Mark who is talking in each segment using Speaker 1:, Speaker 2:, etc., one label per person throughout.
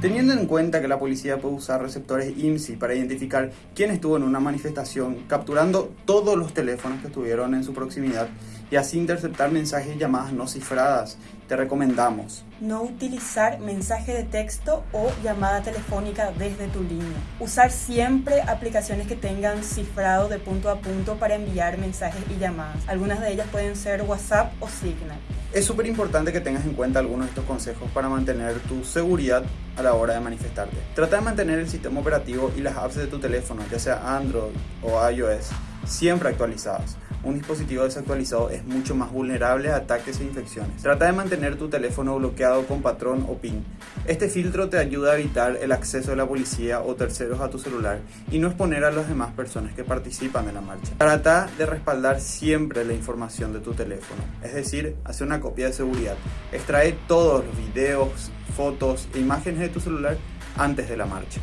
Speaker 1: Teniendo en cuenta que la policía puede usar receptores IMSI para identificar quién estuvo en una manifestación, capturando todos los teléfonos que estuvieron en su proximidad y así interceptar mensajes y llamadas no cifradas, te recomendamos
Speaker 2: no utilizar mensaje de texto o llamada telefónica desde tu línea. Usar siempre aplicaciones que tengan cifrado de punto a punto para enviar mensajes y llamadas. Algunas de ellas pueden ser WhatsApp o Signal.
Speaker 1: Es súper importante que tengas en cuenta algunos de estos consejos para mantener tu seguridad a la hora de manifestarte. Trata de mantener el sistema operativo y las apps de tu teléfono, ya sea Android o iOS, siempre actualizadas. Un dispositivo desactualizado es mucho más vulnerable a ataques e infecciones. Trata de mantener tu teléfono bloqueado con patrón o PIN. Este filtro te ayuda a evitar el acceso de la policía o terceros a tu celular y no exponer a las demás personas que participan en la marcha. Trata de respaldar siempre la información de tu teléfono, es decir, hacer una copia de seguridad. Extrae todos los videos, fotos e imágenes de tu celular antes de la marcha.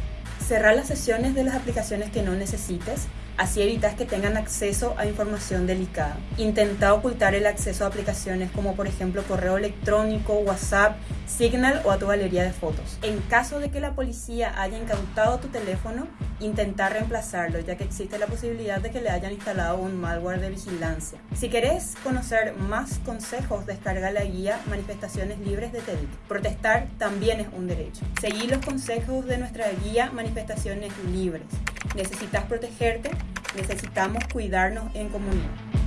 Speaker 2: Cerrar las sesiones de las aplicaciones que no necesites Así evitas que tengan acceso a información delicada. Intenta ocultar el acceso a aplicaciones como por ejemplo correo electrónico, WhatsApp, Signal o a tu galería de fotos. En caso de que la policía haya incautado tu teléfono, intenta reemplazarlo ya que existe la posibilidad de que le hayan instalado un malware de vigilancia. Si querés conocer más consejos, descarga la guía Manifestaciones Libres de TEDIC. Protestar también es un derecho. Seguí los consejos de nuestra guía Libres. ¿Necesitas protegerte? Necesitamos cuidarnos en comunidad.